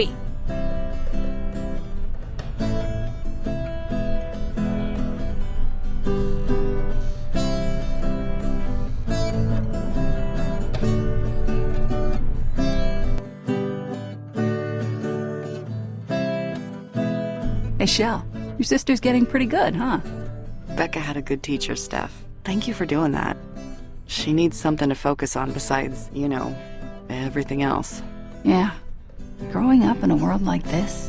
three. Hey, Shel, your sister's getting pretty good, huh? Becca had a good teacher, Steph. Thank you for doing that. She needs something to focus on besides, you know, everything else. Yeah, Growing up in a world like this,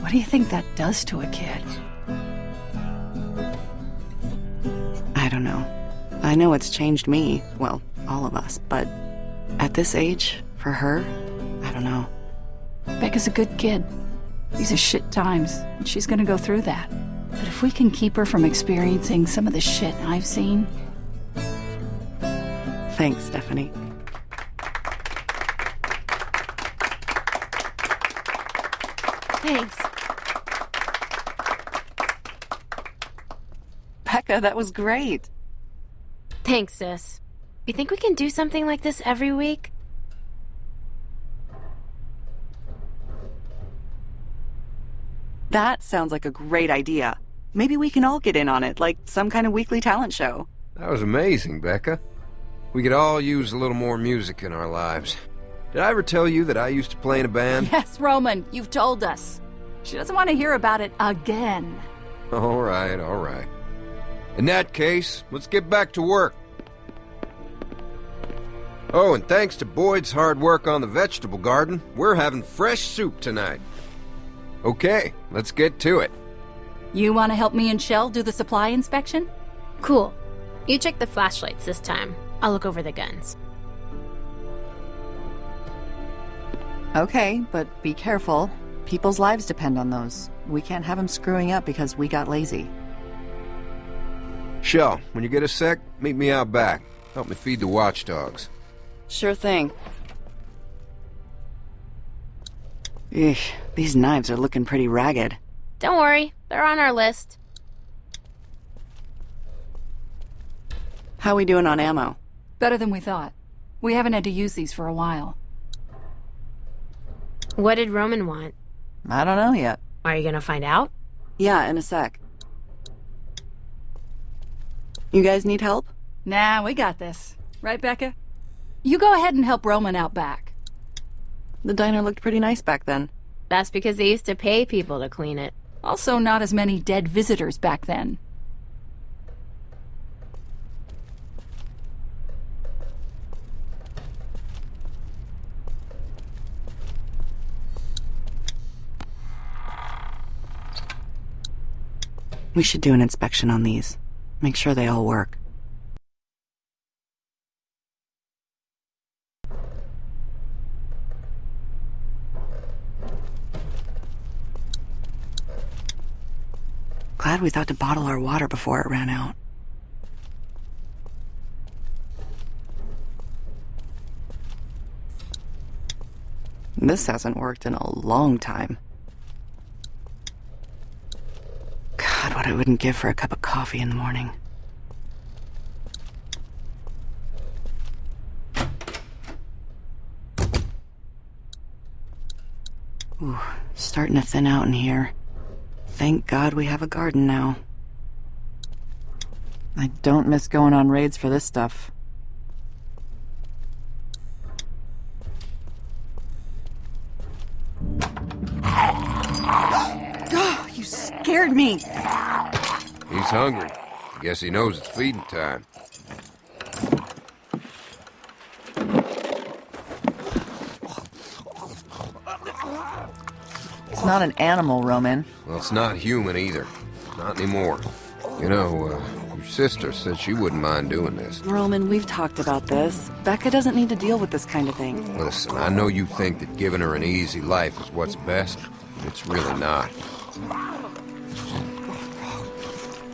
what do you think that does to a kid? I don't know. I know it's changed me, well, all of us, but at this age, for her, I don't know. Becca's a good kid. These are shit times, and she's gonna go through that. But if we can keep her from experiencing some of the shit I've seen, Thanks, Stephanie. Thanks. Becca, that was great. Thanks, sis. You think we can do something like this every week? That sounds like a great idea. Maybe we can all get in on it, like some kind of weekly talent show. That was amazing, Becca. We could all use a little more music in our lives. Did I ever tell you that I used to play in a band? yes, Roman, you've told us. She doesn't want to hear about it again. All right, all right. In that case, let's get back to work. Oh, and thanks to Boyd's hard work on the vegetable garden, we're having fresh soup tonight. Okay, let's get to it. You want to help me and Shel do the supply inspection? Cool. You check the flashlights this time. I'll look over the guns. Okay, but be careful. People's lives depend on those. We can't have them screwing up because we got lazy. Shel, when you get a sec, meet me out back. Help me feed the watchdogs. Sure thing. Eesh, these knives are looking pretty ragged. Don't worry, they're on our list. How we doing on ammo? Better than we thought. We haven't had to use these for a while. What did Roman want? I don't know yet. Are you gonna find out? Yeah, in a sec. You guys need help? Nah, we got this. Right, Becca? You go ahead and help Roman out back. The diner looked pretty nice back then. That's because they used to pay people to clean it. Also, not as many dead visitors back then. We should do an inspection on these. Make sure they all work. Glad we thought to bottle our water before it ran out. This hasn't worked in a long time. God, what I wouldn't give for a cup of coffee in the morning. Ooh, starting to thin out in here. Thank God we have a garden now. I don't miss going on raids for this stuff. Oh, you scared me! He's hungry. I guess he knows it's feeding time. It's not an animal, Roman. Well, it's not human either. Not anymore. You know, uh, your sister said she wouldn't mind doing this. Roman, we've talked about this. Becca doesn't need to deal with this kind of thing. Listen, I know you think that giving her an easy life is what's best. It's really not.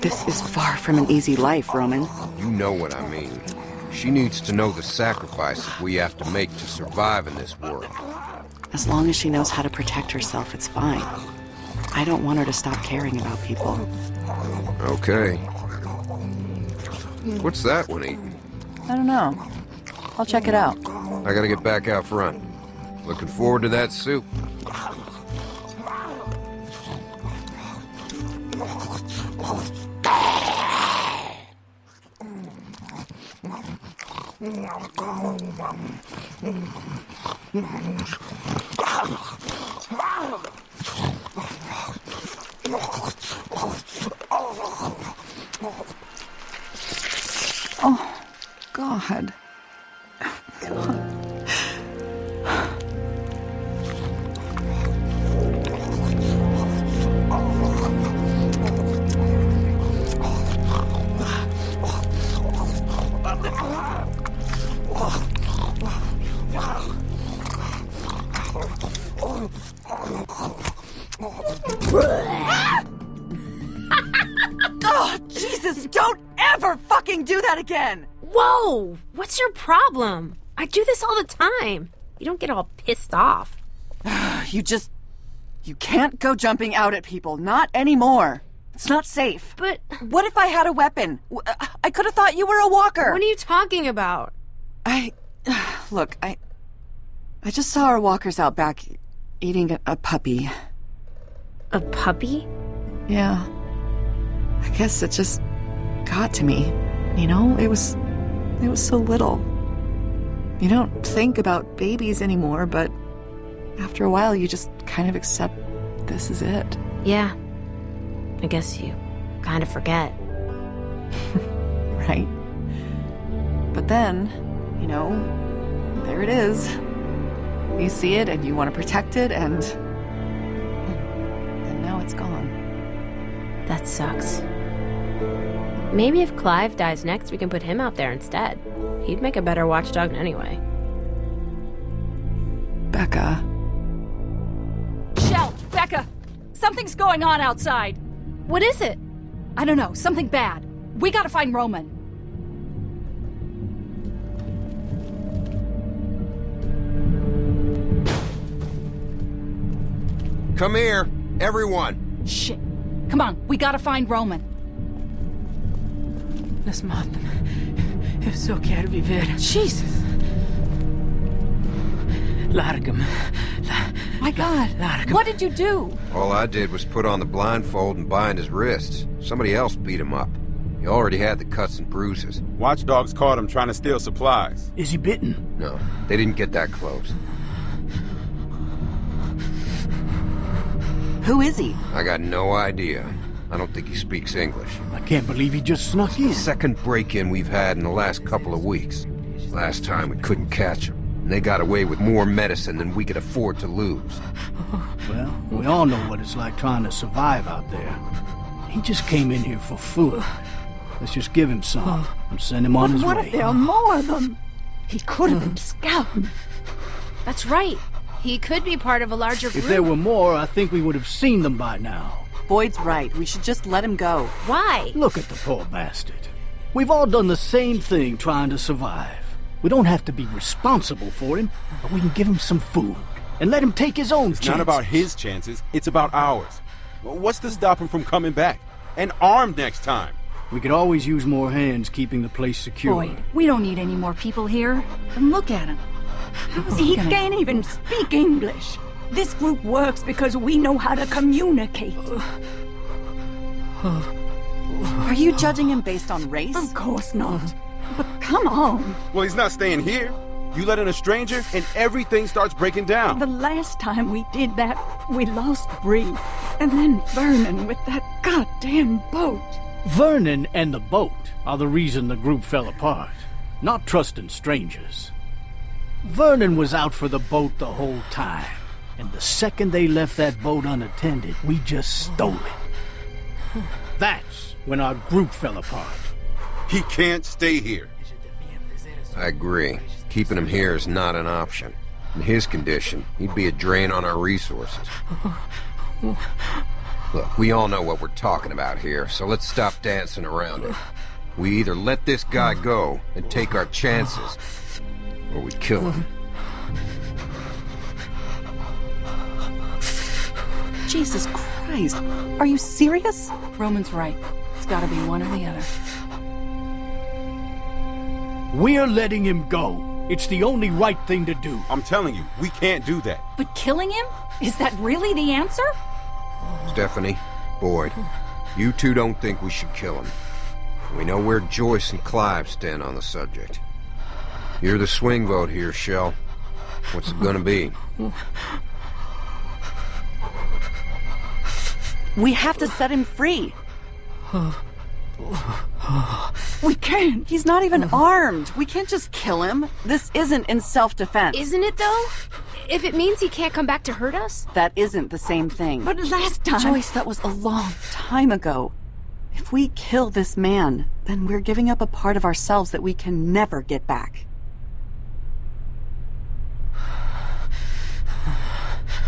This is far from an easy life, Roman. You know what I mean. She needs to know the sacrifices we have to make to survive in this world. As long as she knows how to protect herself, it's fine. I don't want her to stop caring about people. Okay. What's that one eating? I don't know. I'll check it out. I gotta get back out front. Looking forward to that soup. Oh, God. What's your problem? I do this all the time. You don't get all pissed off. You just. You can't go jumping out at people. Not anymore. It's not safe. But What if I had a weapon? Uh, I could have thought you were a walker. what are you talking about? I. Look, I. I just saw our walkers out back eating a, a puppy. A puppy? Yeah. I guess it just got to me. You know, it was. It was so little. You don't think about babies anymore, but after a while, you just kind of accept this is it. Yeah. I guess you kind of forget. right? But then, you know, there it is. You see it and you want to protect it, and. And now it's gone. That sucks. Maybe if Clive dies next, we can put him out there instead. He'd make a better watchdog anyway. Becca. Shel, Becca, something's going on outside. What is it? I don't know, something bad. We gotta find Roman. Come here, everyone. Shit. Come on, we gotta find Roman. Lass maten. Jag försöker viver. Jesus. Largum. My God. Largum. What did you do? All I did was put on the blindfold and bind his wrists. Somebody else beat him up. He already had the cuts and bruises. Watchdogs caught him trying to steal supplies. Is he bitten? No, they didn't get that close. Who is he? I got no idea. I don't think he speaks English. I can't believe he just snuck in. Second break-in we've had in the last couple of weeks. Last time we couldn't catch him. And they got away with more medicine than we could afford to lose. Well, we all know what it's like trying to survive out there. He just came in here for food. Let's just give him some and send him on his What way. if there are more of them? He could have been scouting. That's right. He could be part of a larger group. If there were more, I think we would have seen them by now. Boyd's right. We should just let him go. Why? Look at the poor bastard. We've all done the same thing trying to survive. We don't have to be responsible for him, but we can give him some food and let him take his own It's not about his chances, it's about ours. What's to stop him from coming back? And armed next time. We could always use more hands keeping the place secure. Boyd, we don't need any more people here. And look at him. How is he He gonna... can't even speak English. This group works because we know how to communicate. Are you judging him based on race? Of course not. But come on. Well, he's not staying here. You let in a stranger, and everything starts breaking down. The last time we did that, we lost Bree. And then Vernon with that goddamn boat. Vernon and the boat are the reason the group fell apart, not trusting strangers. Vernon was out for the boat the whole time, and the second they left that boat unattended, we just stole it. That's when our group fell apart. He can't stay here. I agree. Keeping him here is not an option. In his condition, he'd be a drain on our resources. Look, we all know what we're talking about here, so let's stop dancing around it. We either let this guy go and take our chances, or we kill him. Jesus Christ. Are you serious? Roman's right. It's gotta be one or the other. We're letting him go. It's the only right thing to do. I'm telling you, we can't do that. But killing him? Is that really the answer? Stephanie, Boyd, you two don't think we should kill him. We know where Joyce and Clive stand on the subject. You're the swing vote here, Shel. What's it gonna be? We have to set him free. We can't. He's not even armed. We can't just kill him. This isn't in self-defense. Isn't it though? If it means he can't come back to hurt us? That isn't the same thing. But last time... Joyce, that was a long time ago. If we kill this man, then we're giving up a part of ourselves that we can never get back.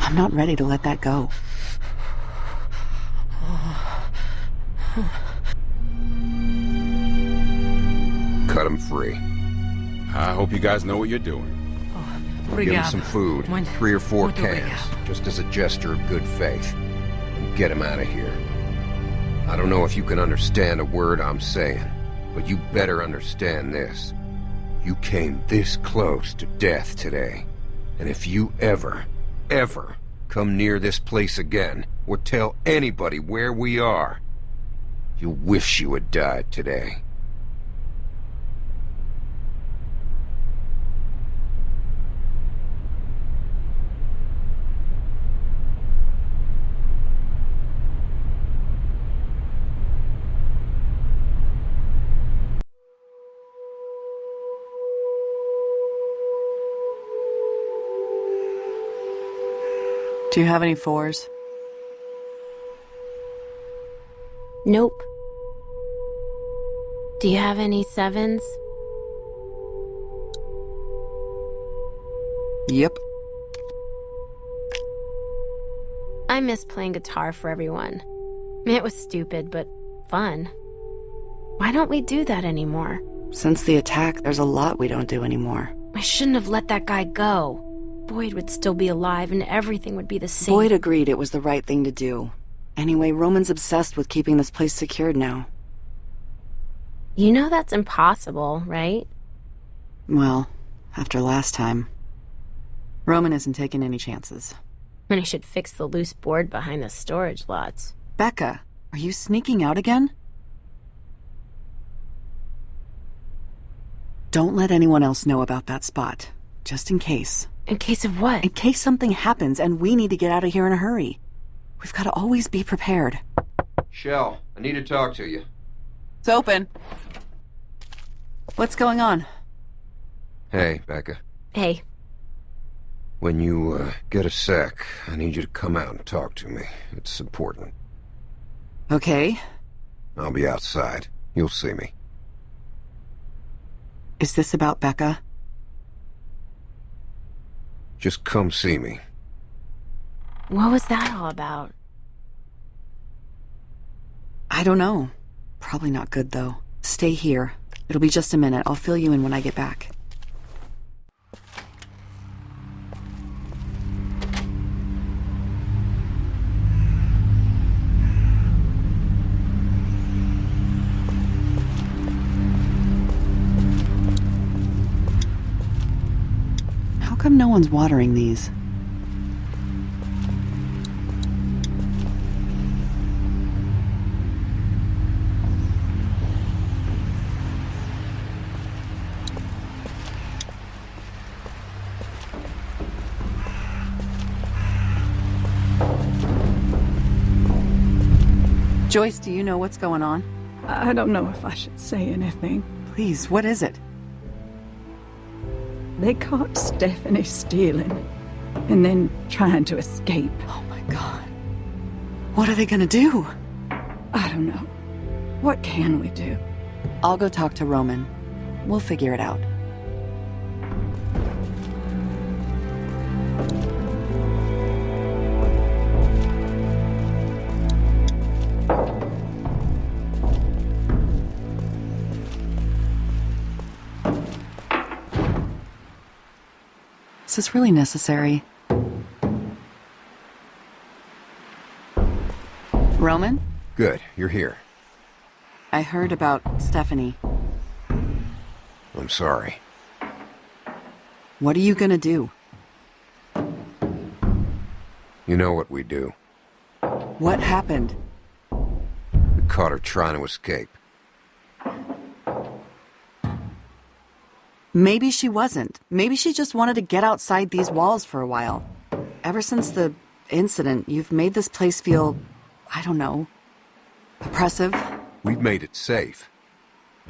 I'm not ready to let that go. Cut him free. I hope you guys know what you're doing. Give him some food. Three or four cans. Just as a gesture of good faith. And get him out of here. I don't know if you can understand a word I'm saying, but you better understand this. You came this close to death today. And if you ever, ever come near this place again, or tell anybody where we are, you'll wish you had died today. Do you have any fours? Nope. Do you have any sevens? Yep. I miss playing guitar for everyone. It was stupid, but fun. Why don't we do that anymore? Since the attack, there's a lot we don't do anymore. I shouldn't have let that guy go. Boyd would still be alive and everything would be the same. Boyd agreed it was the right thing to do. Anyway, Roman's obsessed with keeping this place secured now. You know that's impossible, right? Well, after last time. Roman isn't taking any chances. And he should fix the loose board behind the storage lots. Becca, are you sneaking out again? Don't let anyone else know about that spot. Just in case. In case of what? In case something happens and we need to get out of here in a hurry. We've got to always be prepared. Shel, I need to talk to you. It's open. What's going on? Hey, Becca. Hey, When you, uh, get a sec, I need you to come out and talk to me. It's important. Okay. I'll be outside. You'll see me. Is this about Becca? Just come see me. What was that all about? I don't know. Probably not good, though. Stay here. It'll be just a minute. I'll fill you in when I get back. How come no one's watering these? Joyce, do you know what's going on? I don't know if I should say anything. Please, what is it? They caught Stephanie stealing and then trying to escape. Oh my god. What are they gonna do? I don't know. What can we do? I'll go talk to Roman. We'll figure it out. Is this really necessary? Roman? Good, you're here. I heard about Stephanie. I'm sorry. What are you gonna do? You know what we do. What happened? We caught her trying to escape. Maybe she wasn't. Maybe she just wanted to get outside these walls for a while. Ever since the incident, you've made this place feel, I don't know, oppressive, We've made it safe.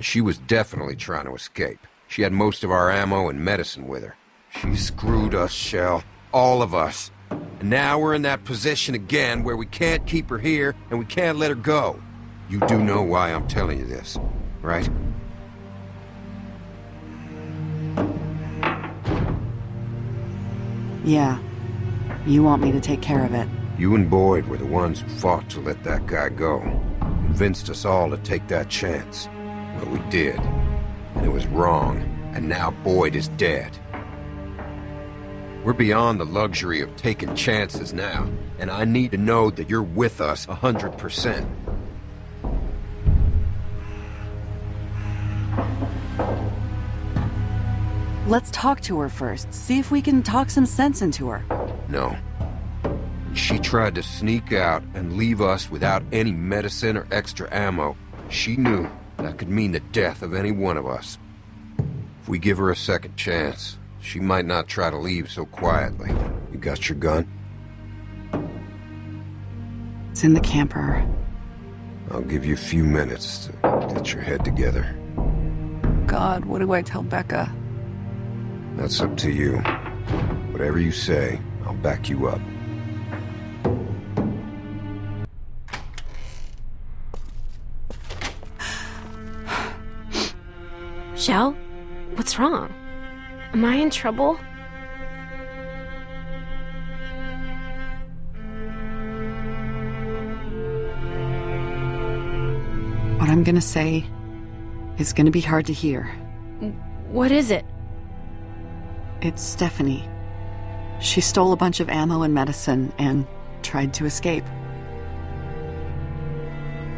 She was definitely trying to escape. She had most of our ammo and medicine with her. She screwed us, Shel. All of us. And now we're in that position again where we can't keep her here and we can't let her go. You do know why I'm telling you this, right? Yeah. You want me to take care of it. You and Boyd were the ones who fought to let that guy go. Convinced us all to take that chance. But we did. And it was wrong. And now Boyd is dead. We're beyond the luxury of taking chances now. And I need to know that you're with us 100%. Let's talk to her first. See if we can talk some sense into her. No. She tried to sneak out and leave us without any medicine or extra ammo. She knew that could mean the death of any one of us. If we give her a second chance, she might not try to leave so quietly. You got your gun? It's in the camper. I'll give you a few minutes to get your head together. God, what do I tell Becca? That's up to you. Whatever you say, I'll back you up. Shel? What's wrong? Am I in trouble? What I'm gonna say is gonna be hard to hear. What is it? It's Stephanie. She stole a bunch of ammo and medicine and tried to escape.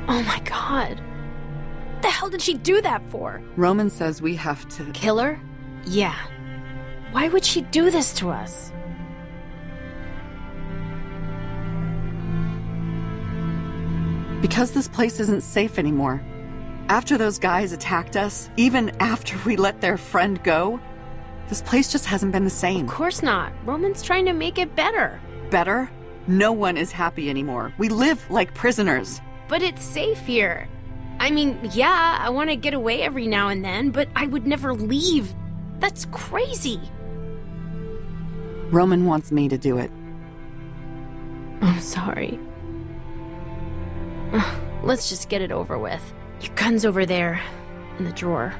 Oh my god. What The hell did she do that for? Roman says we have to. Kill her? Yeah. Why would she do this to us? Because this place isn't safe anymore. After those guys attacked us, even after we let their friend go, this place just hasn't been the same. Of course not. Roman's trying to make it better. Better? No one is happy anymore. We live like prisoners. But it's safe here. I mean, yeah, I want to get away every now and then, but I would never leave. That's crazy. Roman wants me to do it. I'm sorry. Let's just get it over with. Your gun's over there, in the drawer.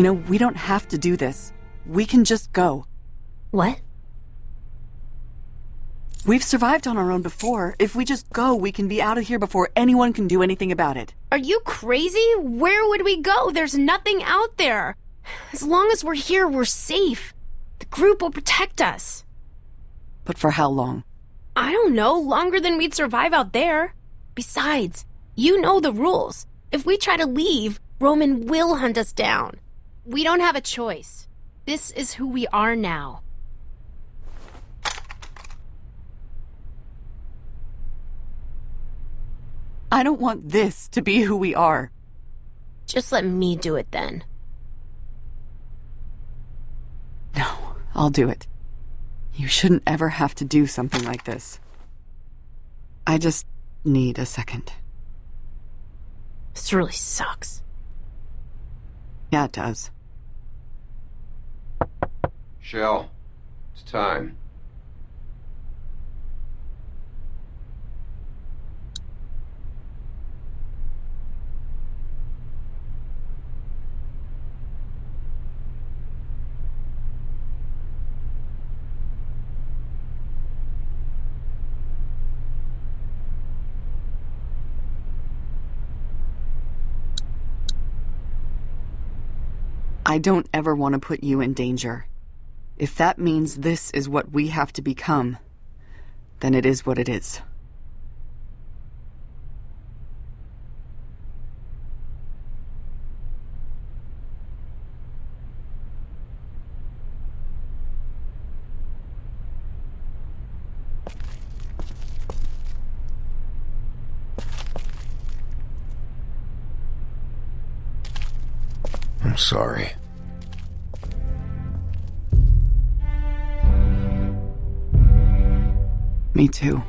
You know, we don't have to do this. We can just go. What? We've survived on our own before. If we just go, we can be out of here before anyone can do anything about it. Are you crazy? Where would we go? There's nothing out there. As long as we're here, we're safe. The group will protect us. But for how long? I don't know, longer than we'd survive out there. Besides, you know the rules. If we try to leave, Roman will hunt us down. We don't have a choice. This is who we are now. I don't want this to be who we are. Just let me do it then. No, I'll do it. You shouldn't ever have to do something like this. I just need a second. This really sucks. Yeah, it does. Shel, it's time. I don't ever want to put you in danger. If that means this is what we have to become, then it is what it is. I'm sorry. Me too.